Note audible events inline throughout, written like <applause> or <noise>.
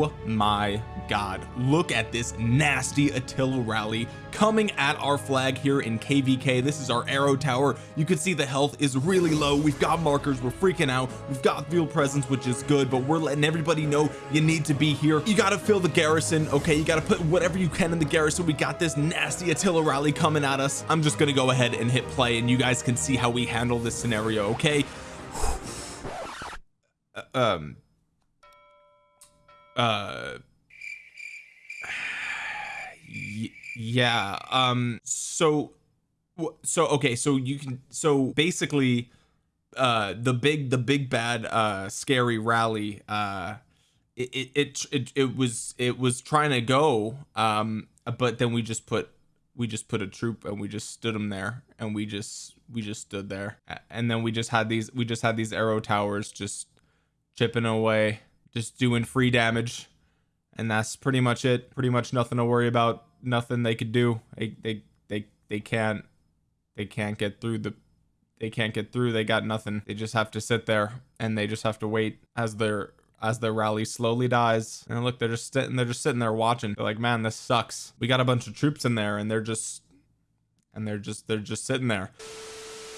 oh my god. Look at this nasty Attila rally coming at our flag here in kvk this is our arrow tower. You can see the health is really low. We've got markers. We're freaking out. We've got field presence which is good but we're letting everybody know you need to be here. You got to fill the garrison okay? You got to put whatever you can in the garrison. We got this nasty Attila rally coming at us. I'm just gonna go ahead and hit play and you guys can see how we handle this scenario okay? <sighs> Uh, um uh yeah um so so okay so you can so basically uh the big the big bad uh scary rally uh it it it, it was it was trying to go um but then we just put we just put a troop and we just stood them there and we just we just stood there. And then we just had these we just had these arrow towers just chipping away just doing free damage. And that's pretty much it. Pretty much nothing to worry about. Nothing they could do. They they they, they can't they can't get through the they can't get through. They got nothing. They just have to sit there and they just have to wait as their as their rally slowly dies. And look they're just sitting they're just sitting there watching. They're like man this sucks. We got a bunch of troops in there and they're just and they're just they're just sitting there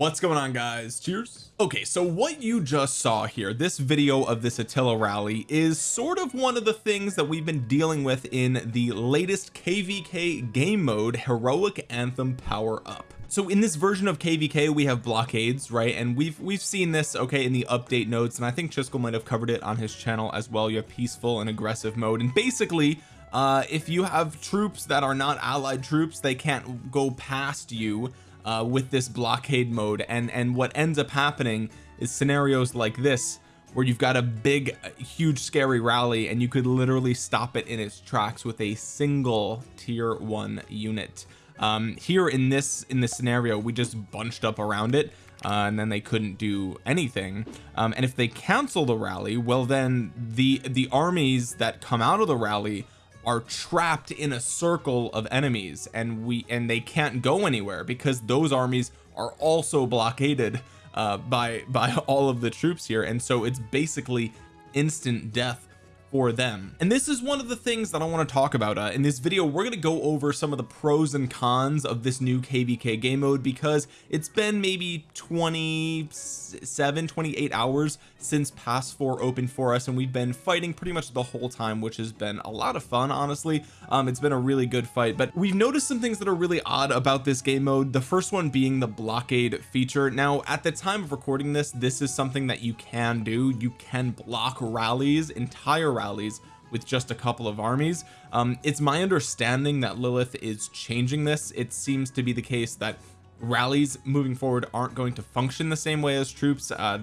what's going on guys? Cheers. Okay so what you just saw here this video of this Attila rally is sort of one of the things that we've been dealing with in the latest kvk game mode heroic anthem power up. So in this version of kvk we have blockades right? And we've we've seen this okay in the update notes and I think Chiskel might have covered it on his channel as well. You have peaceful and aggressive mode. And basically uh if you have troops that are not allied troops they can't go past you uh, with this blockade mode. And and what ends up happening is scenarios like this where you've got a big huge scary rally and you could literally stop it in its tracks with a single tier one unit. Um, here in this in this scenario we just bunched up around it uh, and then they couldn't do anything. Um, and if they cancel the rally well then the the armies that come out of the rally are trapped in a circle of enemies and we and they can't go anywhere because those armies are also blockaded uh by by <laughs> all of the troops here. And so it's basically instant death for them. And this is one of the things that I want to talk about uh, in this video we're going to go over some of the pros and cons of this new kvk game mode because it's been maybe 27 28 hours since pass 4 opened for us and we've been fighting pretty much the whole time which has been a lot of fun honestly. Um it's been a really good fight but we've noticed some things that are really odd about this game mode the first one being the blockade feature. Now at the time of recording this this is something that you can do. You can block rallies entire rallies with just a couple of armies. Um it's my understanding that Lilith is changing this. It seems to be the case that rallies moving forward aren't going to function the same way as troops uh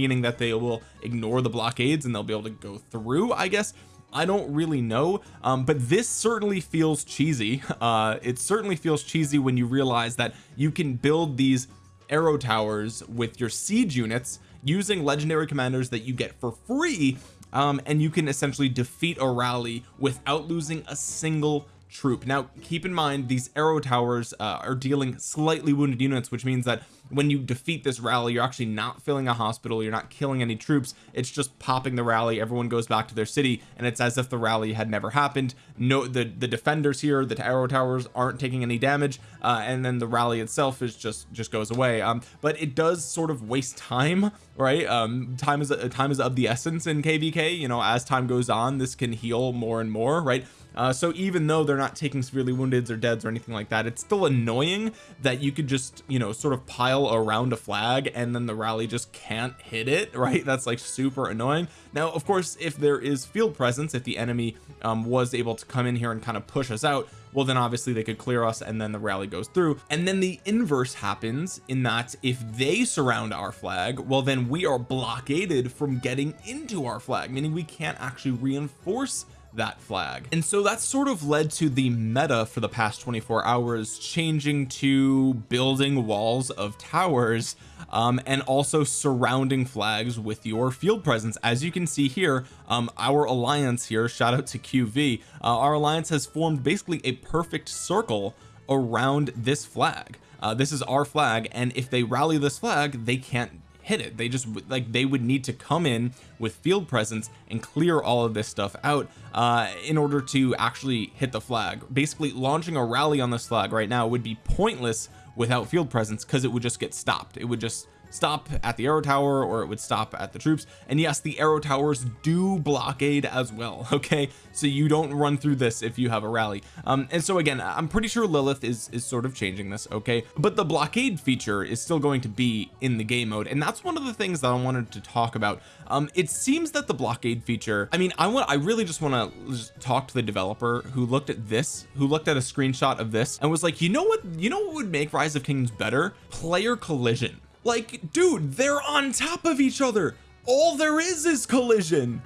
meaning that they will ignore the blockades and they'll be able to go through I guess. I don't really know um, but this certainly feels cheesy. <laughs> Uh it certainly feels cheesy when you realize that you can build these arrow towers with your siege units using legendary commanders that you get for free um, and you can essentially defeat a rally without losing a single troop. Now keep in mind these arrow towers uh, are dealing slightly wounded units which means that when you defeat this rally you're actually not filling a hospital you're not killing any troops it's just popping the rally everyone goes back to their city and it's as if the rally had never happened. No the the defenders here the arrow towers aren't taking any damage uh, and then the rally itself is just just goes away. Um but it does sort of waste time right? Um time is time is of the essence in kvk you know as time goes on this can heal more and more right uh, so even though they're not taking severely woundeds or deads or anything like that it's still annoying that you could just you know sort of pile around a flag and then the rally just can't hit it <laughs> right? That's like super annoying. Now of course if there is field presence if the enemy um, was able to come in here and kind of push us out well then obviously they could clear us and then the rally goes through. And then the inverse happens in that if they surround our flag well then we are blockaded from getting into our flag meaning we can't actually reinforce that flag. And so that sort of led to the meta for the past 24 hours changing to building walls of towers um, and also surrounding flags with your field presence. As you can see here um, our alliance here shout out to QV uh, our alliance has formed basically a perfect circle around this flag. Uh, this is our flag and if they rally this flag they can't hit it. They just like they would need to come in with field presence and clear all of this stuff out uh in order to actually hit the flag. Basically launching a rally on this flag right now would be pointless without field presence because it would just get stopped. It would just stop at the arrow tower or it would stop at the troops. And yes the arrow towers do blockade as well <laughs> okay? So you don't run through this if you have a rally. Um and so again I'm pretty sure Lilith is is sort of changing this okay? But the blockade feature is still going to be in the game mode. And that's one of the things that I wanted to talk about. Um it seems that the blockade feature I mean I want I really just want to talk to the developer who looked at this who looked at a screenshot of this and was like you know what you know what would make rise of kingdoms better? Player collision like dude they're on top of each other. All there is is collision.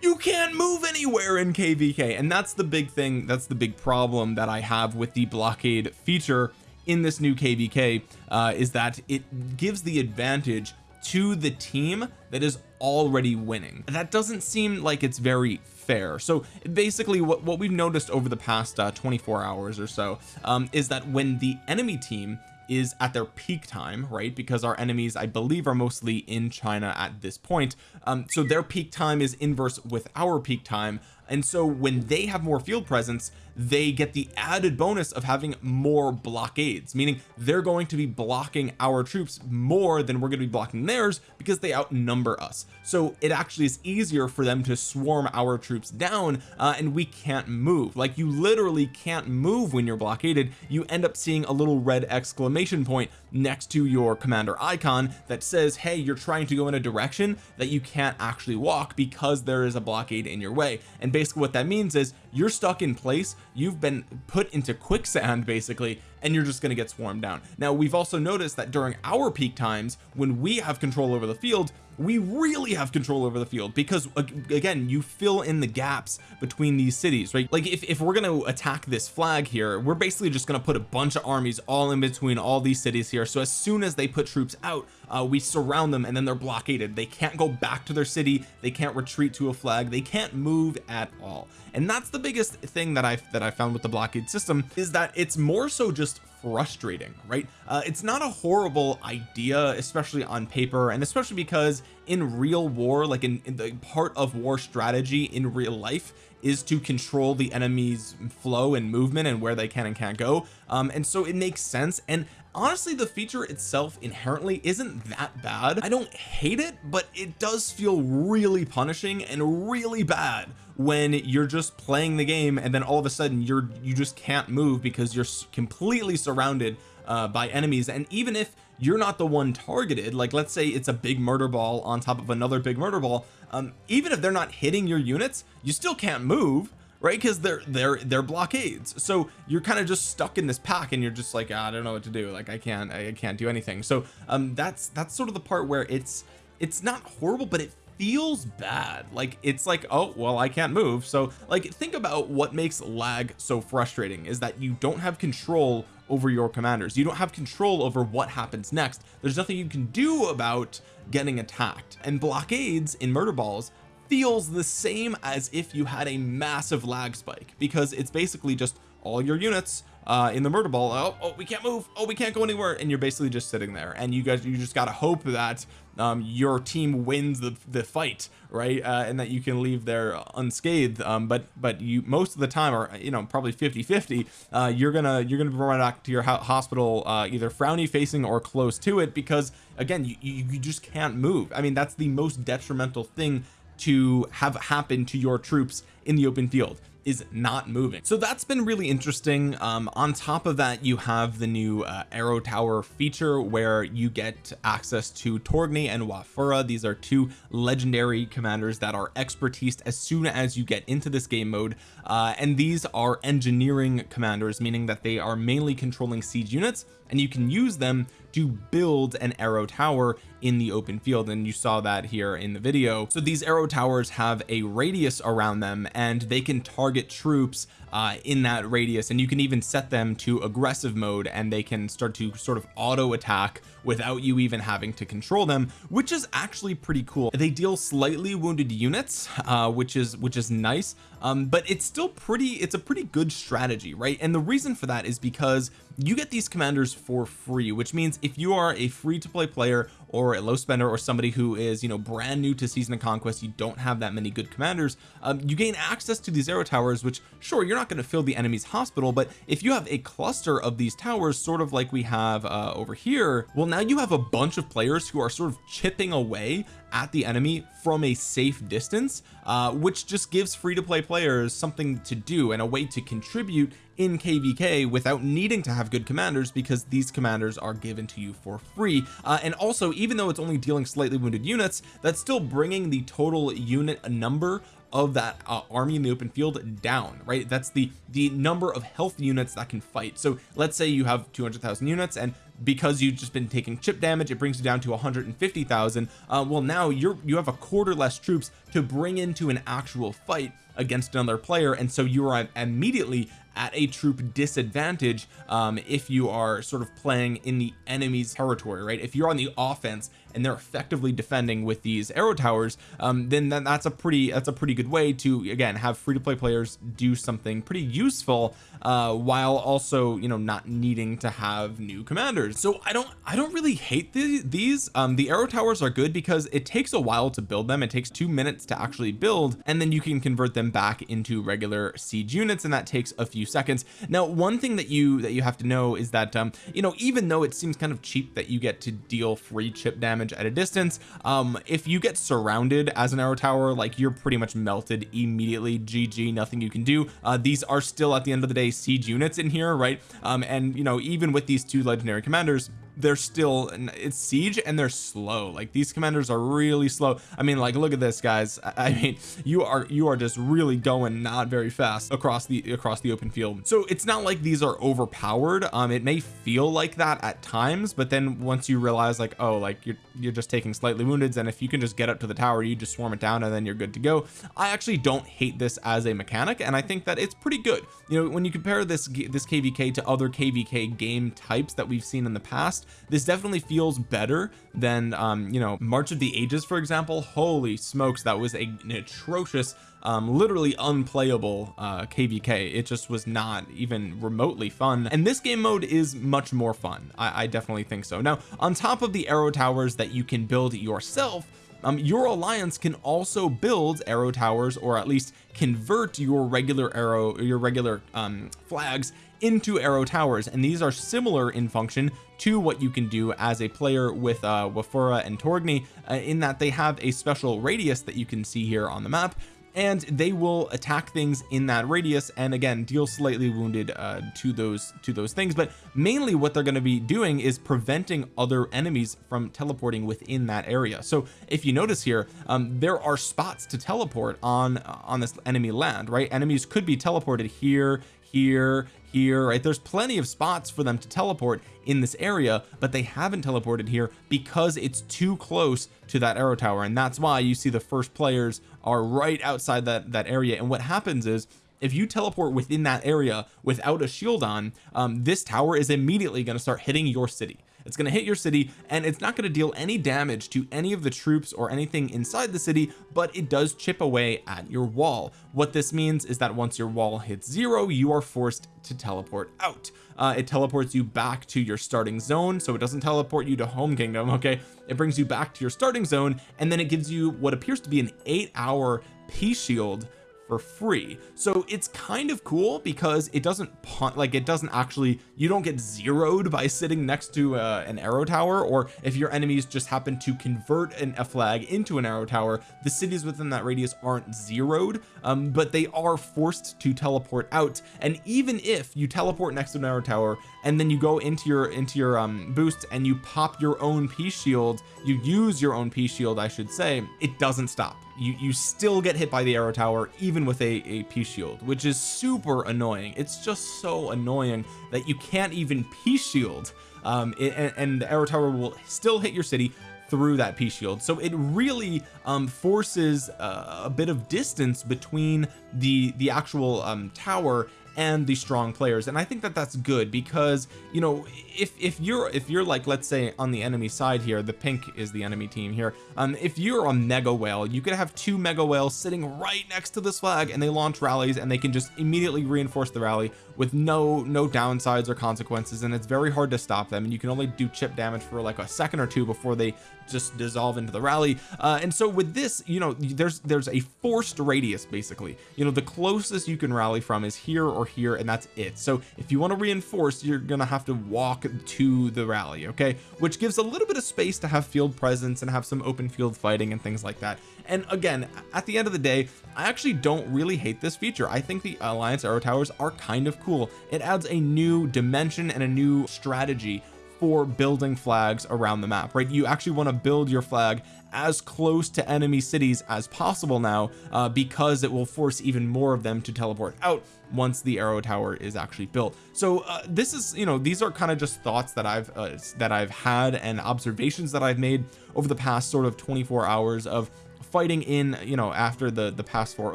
You can't move anywhere in kvk and that's the big thing that's the big problem that I have with the blockade feature in this new kvk uh, is that it gives the advantage to the team that is already winning. That doesn't seem like it's very fair. So basically what, what we've noticed over the past uh, 24 hours or so um, is that when the enemy team is at their peak time right because our enemies I believe are mostly in China at this point um so their peak time is inverse with our peak time. And so when they have more field presence they get the added bonus of having more blockades meaning they're going to be blocking our troops more than we're going to be blocking theirs because they outnumber us. So it actually is easier for them to swarm our troops down uh, and we can't move. Like you literally can't move when you're blockaded. You end up seeing a little red exclamation point next to your commander icon that says hey you're trying to go in a direction that you can't actually walk because there is a blockade in your way. And basically what that means is you're stuck in place you've been put into quicksand basically and you're just going to get swarmed down. Now we've also noticed that during our peak times when we have control over the field we really have control over the field because again you fill in the gaps between these cities right? Like if, if we're going to attack this flag here we're basically just going to put a bunch of armies all in between all these cities here. So as soon as they put troops out uh, we surround them and then they're blockaded. They can't go back to their city. They can't retreat to a flag. They can't move at all. And that's the biggest thing that I that I found with the blockade system is that it's more so just frustrating right? Uh, it's not a horrible idea especially on paper and especially because in real war like in, in the part of war strategy in real life is to control the enemy's flow and movement and where they can and can't go. Um and so it makes sense and honestly the feature itself inherently isn't that bad. I don't hate it but it does feel really punishing and really bad when you're just playing the game and then all of a sudden you're you just can't move because you're completely surrounded uh, by enemies. And even if you're not the one targeted like let's say it's a big murder ball on top of another big murder ball um, even if they're not hitting your units you still can't move right? Because they're they're they're blockades. So you're kind of just stuck in this pack and you're just like ah, I don't know what to do. Like I can't I can't do anything. So um that's that's sort of the part where it's it's not horrible but it feels bad. Like it's like oh well I can't move. So like think about what makes lag so frustrating is that you don't have control over your commanders. You don't have control over what happens next. There's nothing you can do about getting attacked. And blockades in murder balls feels the same as if you had a massive lag spike because it's basically just all your units uh in the murder ball. Oh, oh we can't move. Oh we can't go anywhere. And you're basically just sitting there. And you guys you just got to hope that um your team wins the the fight right? Uh and that you can leave there unscathed. Um but but you most of the time or you know probably 50 50 uh you're gonna you're gonna run back to your hospital uh either frowny facing or close to it because again you, you you just can't move. I mean that's the most detrimental thing to have happen to your troops in the open field is not moving. So that's been really interesting. Um on top of that you have the new uh, arrow tower feature where you get access to Torgny and Wafura. These are two legendary commanders that are expertise as soon as you get into this game mode. Uh, and these are engineering commanders meaning that they are mainly controlling siege units and you can use them to build an arrow tower in the open field and you saw that here in the video. So these arrow towers have a radius around them and they can target troops uh, in that radius and you can even set them to aggressive mode and they can start to sort of auto attack without you even having to control them which is actually pretty cool. They deal slightly wounded units uh, which is which is nice um, but it's still pretty it's a pretty good strategy right? And the reason for that is because you get these commanders for free which means if you are a free to play player or a low spender or somebody who is you know brand new to season of conquest you don't have that many good commanders um, you gain access to these arrow towers which sure you're not going to fill the enemy's hospital but if you have a cluster of these towers sort of like we have uh, over here well now you have a bunch of players who are sort of chipping away at the enemy from a safe distance uh, which just gives free to play players something to do and a way to contribute in kvk without needing to have good commanders because these commanders are given to you for free. Uh, and also even though it's only dealing slightly wounded units that's still bringing the total unit number of that uh, army in the open field down right? That's the the number of health units that can fight. So let's say you have 200,000 units and because you've just been taking chip damage it brings you down to 150,000 uh, well now you're you have a quarter less troops to bring into an actual fight against another player and so you are immediately at a troop disadvantage um, if you are sort of playing in the enemy's territory right? If you're on the offense and they're effectively defending with these arrow towers um, then that's a pretty that's a pretty good way to again have free to play players do something pretty useful uh, while also you know not needing to have new commanders. So I don't I don't really hate the, these. Um, the arrow towers are good because it takes a while to build them. It takes two minutes to actually build and then you can convert them back into regular siege units and that takes a few seconds. Now one thing that you that you have to know is that um you know even though it seems kind of cheap that you get to deal free chip damage at a distance um if you get surrounded as an arrow tower like you're pretty much melted immediately. Gg nothing you can do. Uh these are still at the end of the day siege units in here right? Um and you know even with these two legendary commanders they're still it's siege and they're slow. Like these commanders are really slow. I mean like look at this guys. I mean you are you are just really going not very fast across the across the open field. So it's not like these are overpowered. Um it may feel like that at times but then once you realize like oh like you're you're just taking slightly wounded and if you can just get up to the tower you just swarm it down and then you're good to go. I actually don't hate this as a mechanic and I think that it's pretty good. You know when you compare this this kvk to other kvk game types that we've seen in the past this definitely feels better than um you know March of the Ages for example. Holy smokes that was a, an atrocious um literally unplayable uh kvk it just was not even remotely fun. And this game mode is much more fun. I, I definitely think so. Now on top of the arrow towers that you can build yourself um, your alliance can also build arrow towers or at least convert your regular arrow your regular um, flags into arrow towers. And these are similar in function to what you can do as a player with uh Wafura and Torgny uh, in that they have a special radius that you can see here on the map and they will attack things in that radius and again deal slightly wounded uh, to those to those things. But mainly what they're going to be doing is preventing other enemies from teleporting within that area. So if you notice here um, there are spots to teleport on on this enemy land right? Enemies could be teleported here here here right? There's plenty of spots for them to teleport in this area but they haven't teleported here because it's too close to that arrow tower. And that's why you see the first players are right outside that that area. And what happens is if you teleport within that area without a shield on um, this tower is immediately going to start hitting your city it's going to hit your city and it's not going to deal any damage to any of the troops or anything inside the city but it does chip away at your wall. What this means is that once your wall hits zero you are forced to teleport out. Uh, it teleports you back to your starting zone so it doesn't teleport you to home kingdom okay? It brings you back to your starting zone and then it gives you what appears to be an eight hour peace shield for free. So it's kind of cool because it doesn't like it doesn't actually you don't get zeroed by sitting next to uh, an arrow tower or if your enemies just happen to convert an, a flag into an arrow tower the cities within that radius aren't zeroed um, but they are forced to teleport out. And even if you teleport next to an arrow tower and then you go into your into your um boost and you pop your own P shield you use your own P shield I should say it doesn't stop you you still get hit by the arrow tower even with a a peace shield which is super annoying. It's just so annoying that you can't even peace shield um it, and, and the arrow tower will still hit your city through that P shield. So it really um forces uh, a bit of distance between the the actual um tower and the strong players and I think that that's good because you know if if you're if you're like let's say on the enemy side here the pink is the enemy team here um if you're a mega whale you could have two mega whales sitting right next to this flag and they launch rallies and they can just immediately reinforce the rally with no no downsides or consequences and it's very hard to stop them and you can only do chip damage for like a second or two before they just dissolve into the rally. Uh, and so with this you know there's there's a forced radius basically. You know the closest you can rally from is here or here and that's it. So if you want to reinforce you're gonna have to walk to the rally okay? Which gives a little bit of space to have field presence and have some open field fighting and things like that. And again at the end of the day I actually don't really hate this feature. I think the Alliance Arrow Towers are kind of cool. It adds a new dimension and a new strategy for building flags around the map right? You actually want to build your flag as close to enemy cities as possible now uh, because it will force even more of them to teleport out once the arrow tower is actually built. So uh, this is you know these are kind of just thoughts that I've uh, that I've had and observations that I've made over the past sort of 24 hours of fighting in you know after the the past four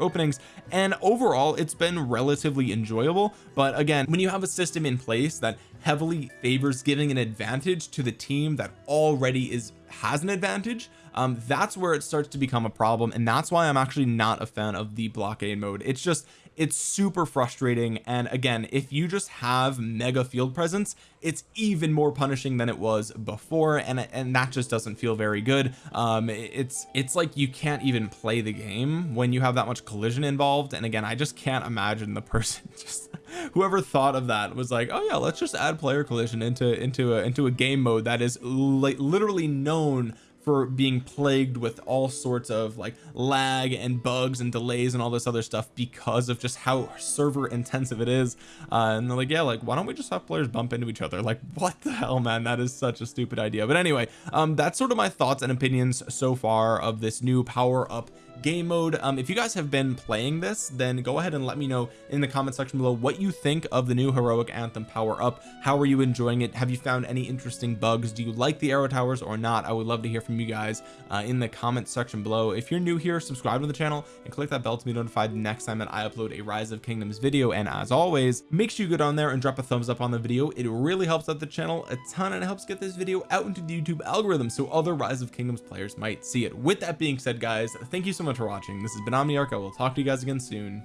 openings. And overall it's been relatively enjoyable. But again when you have a system in place that heavily favors giving an advantage to the team that already is has an advantage um that's where it starts to become a problem and that's why I'm actually not a fan of the blockade mode. It's just it's super frustrating. And again if you just have mega field presence it's even more punishing than it was before. And and that just doesn't feel very good. Um it's it's like you can't even play the game when you have that much collision involved. And again I just can't imagine the <laughs> person just whoever thought of that was like oh yeah let's just add player collision into into a into a game mode that is li literally known for being plagued with all sorts of like lag and bugs and delays and all this other stuff because of just how server intensive it is. Uh, and they're like yeah like why don't we just have players bump into each other? Like what the hell man? That is such a stupid idea. But anyway um that's sort of my thoughts and opinions so far of this new power up game mode. Um if you guys have been playing this then go ahead and let me know in the comment section below what you think of the new heroic anthem power up. How are you enjoying it? Have you found any interesting bugs? Do you like the arrow towers or not? I would love to hear from you guys uh, in the comment section below. If you're new here subscribe to the channel and click that bell to be notified next time that I upload a rise of kingdoms video. And as always make sure you go down there and drop a thumbs up on the video. It really helps out the channel a ton and it helps get this video out into the YouTube algorithm so other rise of kingdoms players might see it. With that being said guys thank you so much much for watching. This has been Omniarch. I will talk to you guys again soon